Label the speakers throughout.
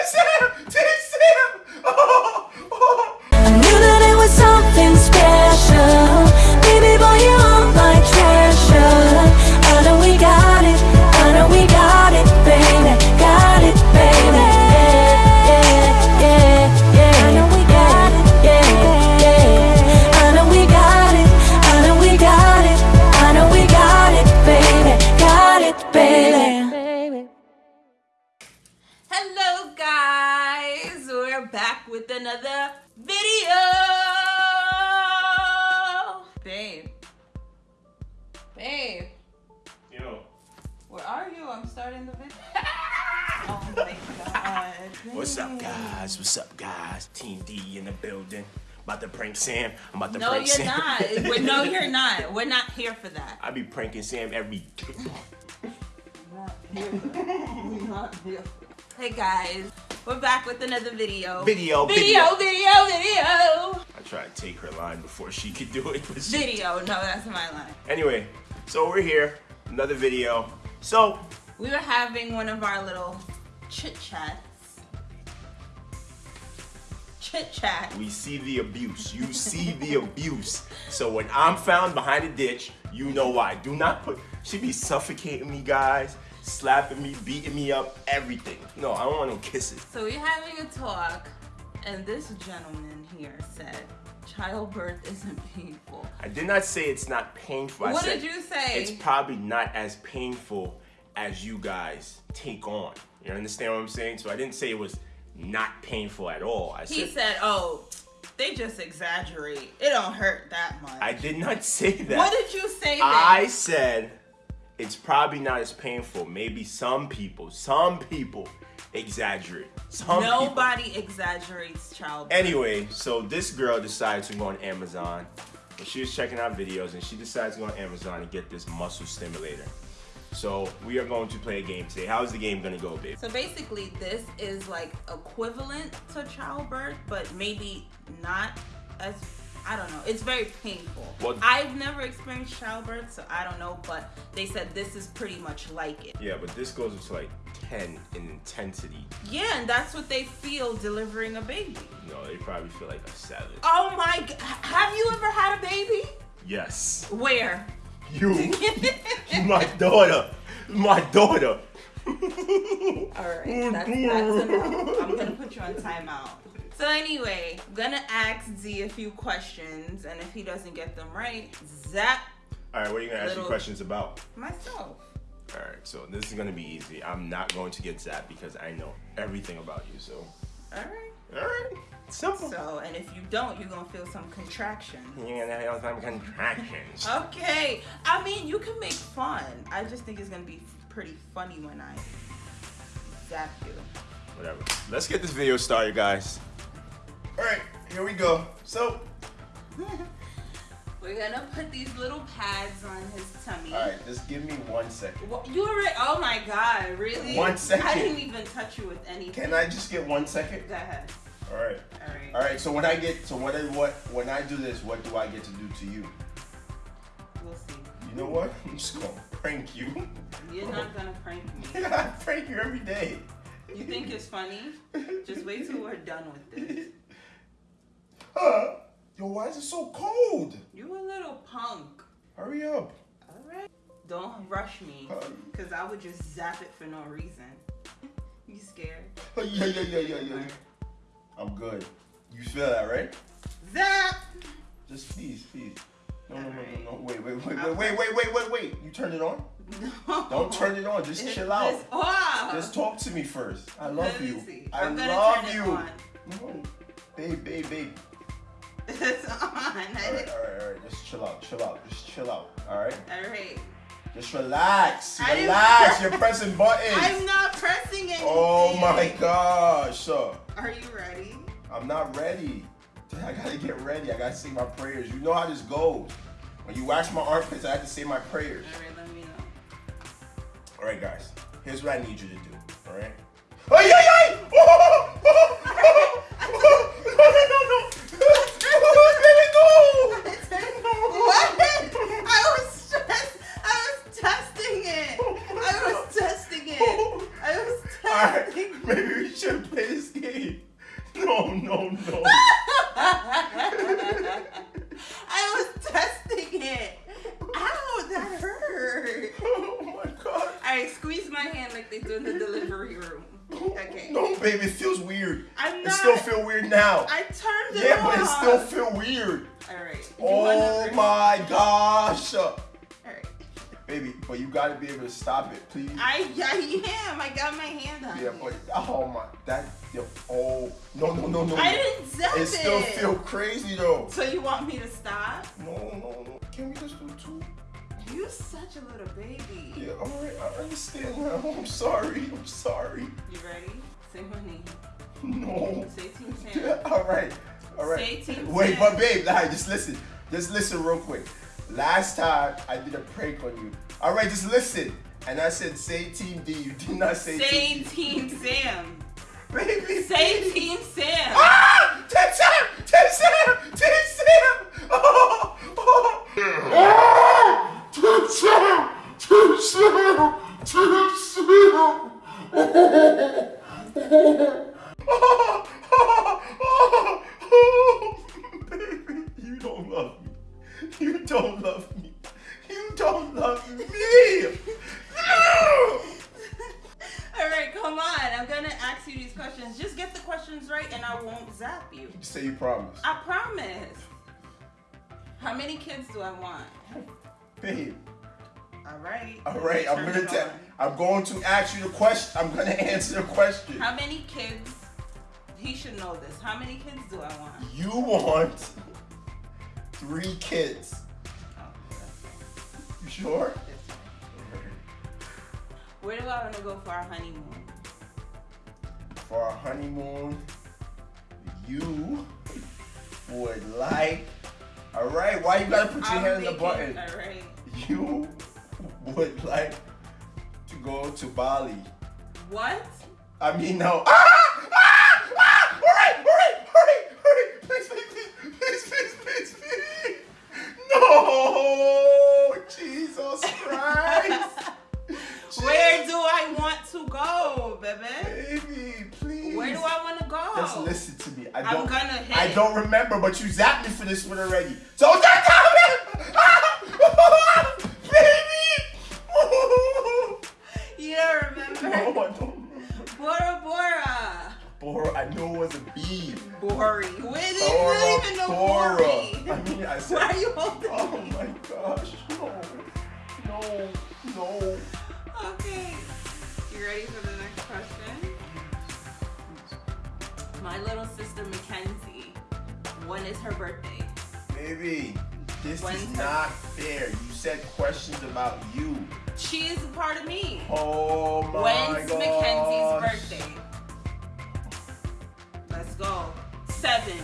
Speaker 1: 제쌤! 제쌤!
Speaker 2: 어. Guys, we're back with another video. Babe. Babe,
Speaker 3: Yo,
Speaker 2: where are you? I'm starting the video. oh my god.
Speaker 3: what's up, guys? What's up, guys? Team D in the building. About to prank Sam. I'm about to
Speaker 2: No,
Speaker 3: prank Sam.
Speaker 2: No, you're not. We're- no, you're not. We're not here for that.
Speaker 3: I be pranking Sam every.
Speaker 2: Hey guys, we're back with another video.
Speaker 3: Video,
Speaker 2: video,
Speaker 3: video.
Speaker 2: video, video.
Speaker 3: I tried to take her line before she could do it. but she-
Speaker 2: Video. No, that's my line.
Speaker 3: Anyway, so we're here. Another video. So,
Speaker 2: We were having one of our little chit chats. Chit chat.
Speaker 3: we see the abuse. You see the abuse. So when I'm found behind a ditch, you know why. Do not put. She be suffocating me, guys. Slapping me, beating me up, everything. No, I don't want no kisses.
Speaker 2: So we're having a talk, and this gentleman here said childbirth isn't painful.
Speaker 3: I did not say it's not painful. I
Speaker 2: What
Speaker 3: said
Speaker 2: did you say?
Speaker 3: It's probably not as painful as you guys take on. You understand what I'm saying? So I didn't say it was not painful at all. I
Speaker 2: He
Speaker 3: said
Speaker 2: said, "Oh, they just exaggerate. It don't hurt that much."
Speaker 3: I did not say that.
Speaker 2: what did you say? Then?
Speaker 3: I said it's probably not as painful. Maybe some people, some people exaggerate. Some people.
Speaker 2: Nobody exaggerates childbirth.
Speaker 3: Anyway, so this girl decided to go on Amazon. And she was checking out videos and she decided to go on Amazon and get this muscle stimulator. So we are going to play a game today. How's the game gonna go, babe?
Speaker 2: So basically, this is like equivalent to childbirth, but maybe not as. I don't know. It's very painful.
Speaker 3: Well-
Speaker 2: I've never experienced childbirth, so I don't know. But they said this is pretty much like it.
Speaker 3: Yeah, but this goes up to like 10 in intensity.
Speaker 2: Yeah, and that's what they feel delivering a baby.
Speaker 3: No, they probably feel like a seven.
Speaker 2: Oh my! Have you ever had a baby?
Speaker 3: Yes.
Speaker 2: Where?
Speaker 3: You, you my daughter. My daughter.
Speaker 2: All right, that's, that's enough. I'm gonna put you on timeout. So anyway, I'm gonna ask Z a few questions, and if he doesn't get them right, zap
Speaker 3: All right, what are you gonna ask me questions about?
Speaker 2: myself.
Speaker 3: All right, so this is gonna be easy. I'm not going to get zapped because I know everything about you. So,
Speaker 2: All right.
Speaker 3: all right, simple.
Speaker 2: So, and if you don't, you're gonna feel some contraction.
Speaker 3: You're gonna have some contractions.
Speaker 2: Okay. I mean, you can make fun. I just think it's gonna be pretty funny when I zap you.
Speaker 3: Whatever. Let's get this video started, guys. All right, here we go. So,
Speaker 2: We're gonna put these little pads on his tummy.
Speaker 3: all right, just give me one second.
Speaker 2: What, you already? Oh my God! Really?
Speaker 3: One second.
Speaker 2: I didn't even touch you with anything.
Speaker 3: Can I just get one second?
Speaker 2: Go ahead.
Speaker 3: All right.
Speaker 2: All right.
Speaker 3: All right. So when I get, so what, I- what, when I do this, what do I get to do to you?
Speaker 2: We'll see.
Speaker 3: You know what? I'm just gonna prank you.
Speaker 2: You're not gonna prank me.
Speaker 3: I prank you every day.
Speaker 2: You think it's funny? Just wait till we're done with this.
Speaker 3: Huh? Yo, why is it so cold?
Speaker 2: You a little punk.
Speaker 3: Hurry up.
Speaker 2: All right. Don't rush me, cause I would just zap it for no reason. You scared?
Speaker 3: Yeah, yeah, yeah, yeah, yeah. I'm good. You feel that, right?
Speaker 2: Zap.
Speaker 3: Just please, please. No, no, no, no, no. Wait, wait, wait, wait, wait, wait, wait, wait, wait. You turn it on?
Speaker 2: No.
Speaker 3: Don't turn it on. Just chill out. Just talk to me first. I love you. I love you.
Speaker 2: on.
Speaker 3: No. Babe, babe, babe.
Speaker 2: It's on.
Speaker 3: Alright, alright, alright. Just chill out, chill out. Just chill out. Alright?
Speaker 2: All right.
Speaker 3: Just relax. Relax. You're pressing buttons.
Speaker 2: I'm not pressing anything.
Speaker 3: Oh my gosh. So,
Speaker 2: Are you ready?
Speaker 3: I'm not ready. I gotta get ready. I gotta say my prayers. You know how this goes. When you wax my armpits, I have to say my prayers.
Speaker 2: All right, let me know.
Speaker 3: All right, guys. Here's what I need you to do. All right. Ay, ay, ay! Oh! Gosh.
Speaker 2: Alright.
Speaker 3: Baby, but you gotta be able to stop it, please.
Speaker 2: I, I am. I got my hand on
Speaker 3: Yeah,
Speaker 2: it.
Speaker 3: but oh my, that, yo, oh, no, no, no, no.
Speaker 2: I didn't zap
Speaker 3: It
Speaker 2: it.
Speaker 3: still feel crazy though.
Speaker 2: So you want me to stop?
Speaker 3: No, no, no. Can we just do two?
Speaker 2: You such a little baby.
Speaker 3: Yeah, all right, I understand now. I'm sorry. I'm sorry.
Speaker 2: You ready? Say my name.
Speaker 3: No.
Speaker 2: Say Team Sam.
Speaker 3: Yeah, all right, all right.
Speaker 2: Say Team
Speaker 3: Wait,
Speaker 2: Sam.
Speaker 3: but babe, nah, just listen. Just listen real quick. Last time I did a prank on you. All right, just listen. And I said say Team D. You did not say,
Speaker 2: Say
Speaker 3: Team D.
Speaker 2: Team Sam.
Speaker 3: Baby.
Speaker 2: Say Team Sam.
Speaker 3: Ah! Team Sam! Team Sam! Team Sam! Oh! Oh! Ah! Team Sam! Team Sam! Team Sam! Oh! Oh! Oh! You don't love me. You don't love me. No!
Speaker 2: Alright, come on. I'm gonna ask you these questions. Just get the questions right and I won't zap you.
Speaker 3: Say you promise.
Speaker 2: I promise. How many kids do I want?
Speaker 3: Babe.
Speaker 2: Alright.
Speaker 3: All right, I'm gonna tell. I'm going to ask you the question. I'm gonna answer the question.
Speaker 2: How many kids? He should know this. How many kids do I want?
Speaker 3: You want three kids. You sure?
Speaker 2: Where do I want to go for our honeymoon?
Speaker 3: For our honeymoon, you would like. All right, why you gotta put your
Speaker 2: I'm
Speaker 3: hand on the button?
Speaker 2: Alright.
Speaker 3: You would like to go to Bali.
Speaker 2: What?
Speaker 3: I mean, no. Ah!
Speaker 2: I
Speaker 3: don't remember, but you zapped me for this one already. So me, ah! baby.
Speaker 2: You don't remember?
Speaker 3: no, I don't remember.
Speaker 2: Bora Bora.
Speaker 3: Bora, I knew it was a bee.
Speaker 2: Bori. Did
Speaker 3: Bora,
Speaker 2: you even know
Speaker 3: Bora.
Speaker 2: Bori?
Speaker 3: I mean, I said.
Speaker 2: Why are you holding
Speaker 3: Oh
Speaker 2: me?
Speaker 3: my gosh, no, no, no.
Speaker 2: Okay. You ready for the next question? My little sister Mackenzie. When is her birthday?
Speaker 3: Baby, this is
Speaker 2: When's her-
Speaker 3: not fair. You said questions about you.
Speaker 2: She is a part of me.
Speaker 3: Oh my god.
Speaker 2: When's
Speaker 3: gosh.
Speaker 2: Mackenzie's birthday? Let's go. Seven.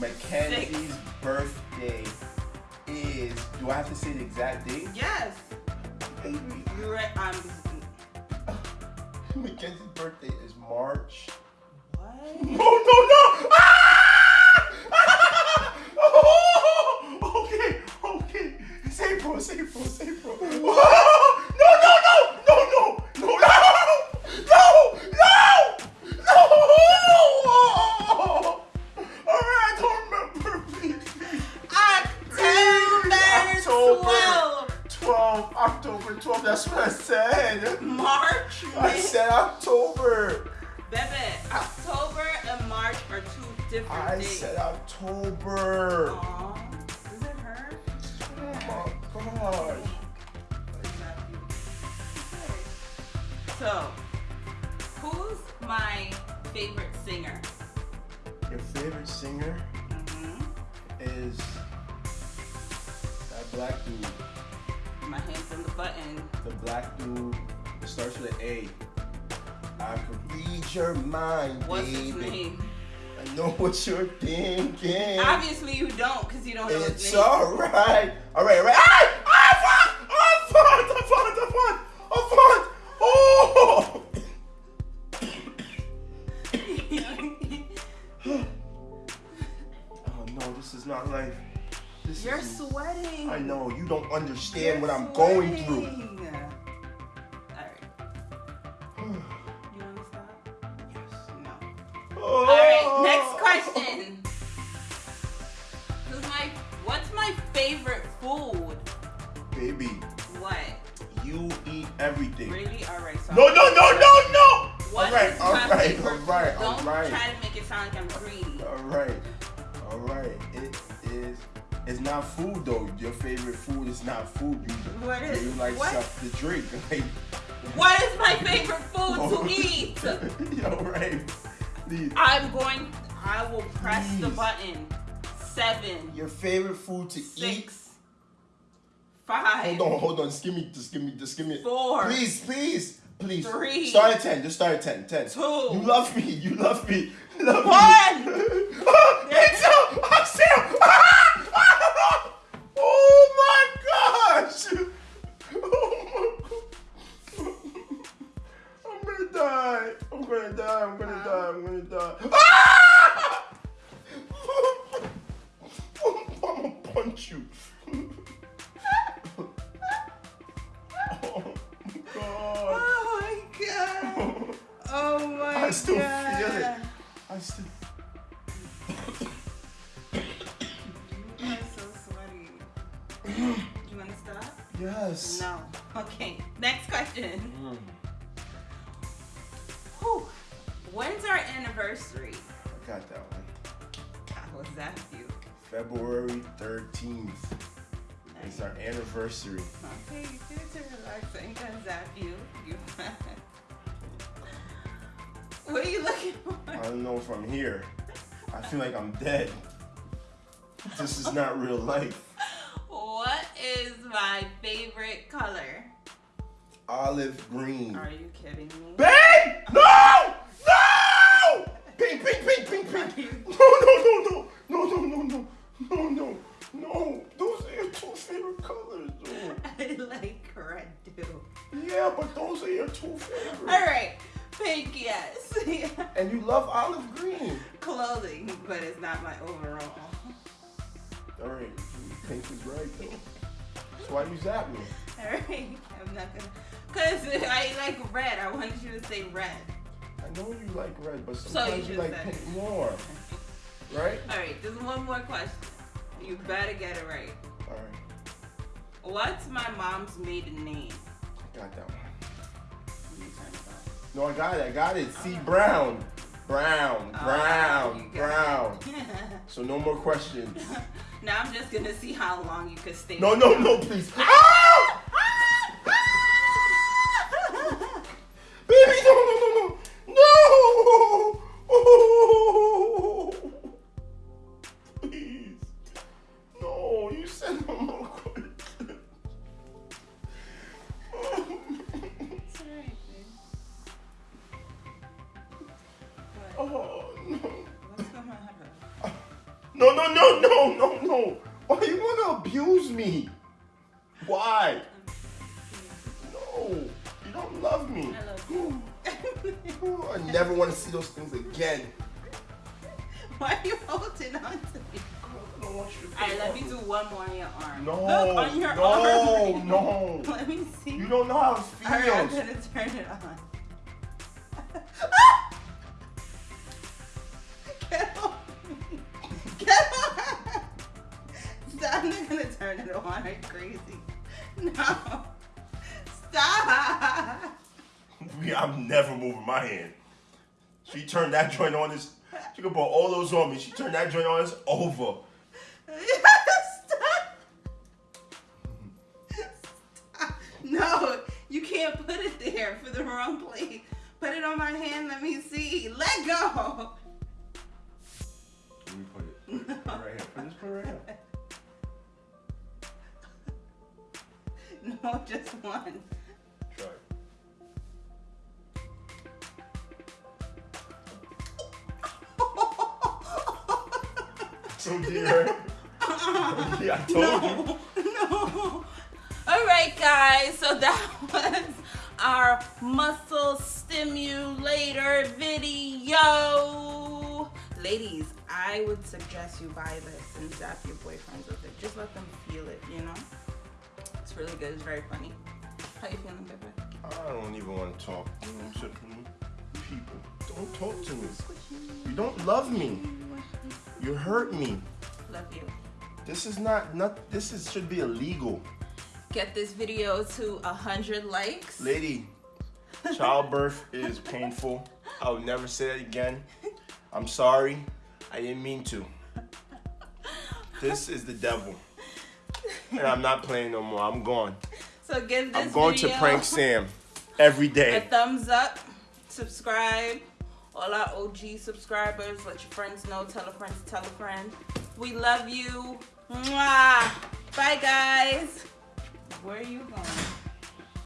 Speaker 3: Mackenzie's birthday is. Do I have to say the exact date?
Speaker 2: Yes.
Speaker 3: Baby,
Speaker 2: You re- um.
Speaker 3: Mackenzie's birthday is March.
Speaker 2: What?
Speaker 3: No, no, no! Ah! Ah! Oh! Okay, okay. It's April, it's April, it's April. Oh! No, no, no, no, no, no, no, no, no, no! All right, I don't remember. Please, please.
Speaker 2: October,
Speaker 3: October.
Speaker 2: 12.
Speaker 3: 12, October 12, that's what I said.
Speaker 2: March.
Speaker 3: I said October.
Speaker 2: Baby, ah. October and March are two different
Speaker 3: I
Speaker 2: days.
Speaker 3: said October.
Speaker 2: Aw, So, who's my favorite singer?
Speaker 3: Your favorite singer
Speaker 2: hmm
Speaker 3: is that black dude.
Speaker 2: My hands on the button.
Speaker 3: The black dude that starts with an A. I can read your mind,
Speaker 2: What's
Speaker 3: baby.
Speaker 2: his name?
Speaker 3: I know what you're thinking.
Speaker 2: Obviously, you don't, because you don't know his
Speaker 3: It's
Speaker 2: name.
Speaker 3: alright. Alright, alright. Ah! Ah! Oh no, this is not life. This
Speaker 2: You're sweating.
Speaker 3: I know, you don't understand
Speaker 2: You're
Speaker 3: what I'm going through.
Speaker 2: Sound like I'm greedy.
Speaker 3: Alright, alright. It is. It's not food though. Your favorite food is not food. You,
Speaker 2: What is-
Speaker 3: you like
Speaker 2: what?
Speaker 3: stuff to drink. Like,
Speaker 2: What is my favorite food
Speaker 3: Oh.
Speaker 2: to eat?
Speaker 3: alright. Please.
Speaker 2: I'm going. I will press the button. Seven,
Speaker 3: Your favorite food to eat.
Speaker 2: six, five.
Speaker 3: Hold on, hold on. Just give me, just give me, just give me.
Speaker 2: Four.
Speaker 3: Please, please, please.
Speaker 2: Three.
Speaker 3: Start at ten. Just start at ten. Ten.
Speaker 2: Two.
Speaker 3: You love me. You love me.
Speaker 2: One.
Speaker 3: it's up. I'm Sam. oh my gosh. Oh my god. I'm gonna die. I'm gonna die. I'm gonna die. I'm gonna die. I'm gonna punch you. oh god.
Speaker 2: Oh my god. Oh my god.
Speaker 3: I still feel it. I still.
Speaker 2: You are so sweaty. you wanna stop?
Speaker 3: Yes.
Speaker 2: No. Okay. Next question.
Speaker 3: Mm.
Speaker 2: Whew. When's our anniversary?
Speaker 3: I got that one.
Speaker 2: How was that you?
Speaker 3: February 13th. It's our anniversary.
Speaker 2: Okay, you do it to relax. I ain't gonna zap you. You What are you looking for?
Speaker 3: I don't know if I'm here. I feel like I'm dead. This is not real life.
Speaker 2: What is my favorite color?
Speaker 3: Olive green.
Speaker 2: Are you kidding me?
Speaker 3: Babe! No! No! Pink, pink, pink, pink, pink. No, no, no, no. No, no, no, no. No, no. No. Those are your two favorite colors, though.
Speaker 2: I like red too.
Speaker 3: Yeah, but those are your two favorites.
Speaker 2: Alright, pink, yes.
Speaker 3: And you love olive green.
Speaker 2: Clothing, but it's not my overall.
Speaker 3: All right, pink is right though. That's why you zap me.
Speaker 2: Alright, I'm not gonna. Cause I like red. I wanted you to say red.
Speaker 3: I know you like red, but
Speaker 2: So
Speaker 3: sometimes
Speaker 2: you
Speaker 3: you, like pink more, right?
Speaker 2: Alright, there's one more question. You better get it right.
Speaker 3: All right,
Speaker 2: What's my mom's maiden name?
Speaker 3: I got that one. No, I got it. I got it. C Brown, Brown,
Speaker 2: Oh,
Speaker 3: Brown,
Speaker 2: you
Speaker 3: Brown. So no more questions.
Speaker 2: now I'm just gonna see how long you could stay.
Speaker 3: No, no, no, please. Ah! No, no, no, no, no. Why you wanna abuse me? Why? No, you don't love me.
Speaker 2: I love you.
Speaker 3: Oh, I never want to see those things again.
Speaker 2: Why are you holding on to me?
Speaker 3: I want you to.
Speaker 2: Let me do one more on your arm.
Speaker 3: No,
Speaker 2: Look, on your
Speaker 3: no,
Speaker 2: arm.
Speaker 3: no.
Speaker 2: Let me see.
Speaker 3: You don't know how it
Speaker 2: Alright, I'm gonna turn it on. turn it on. Are you crazy? No. Stop.
Speaker 3: We- I'm never moving my hand. She turned that joint on. This. She could put all those on me. She turned that joint on. It's over.
Speaker 2: Stop. Stop. No, you can't put it there for the wrong place. Put it on my hand. Let me see. Let go.
Speaker 3: Let me put it. Put it right here. Put this. Put it right here.
Speaker 2: No, just one.
Speaker 3: Try. So oh, dear. yeah, I told you.
Speaker 2: no. All right, guys. So that was our muscle stimulator video. Ladies, I would suggest you buy this and zap your boyfriends with it. Just let them feel it, you know? It's really good. It's very funny. How you feeling, Pepe?
Speaker 3: I don't even want to talk to mm-hmm. people. Don't talk to me. You don't love me. You hurt me.
Speaker 2: Love you.
Speaker 3: This is not not. This is should be illegal,
Speaker 2: Get this video to a hundred likes.
Speaker 3: lady. Childbirth is painful. I will never say that again. I'm sorry. I didn't mean to. This is the devil. And I'm not playing no more. I'm gone.
Speaker 2: So give this
Speaker 3: I'm going to prank Sam every day.
Speaker 2: a thumbs up, subscribe. All our OG subscribers, let your friends know. Tell a friend to tell a friend. We love you. Mwah. Bye, guys. Where are you going?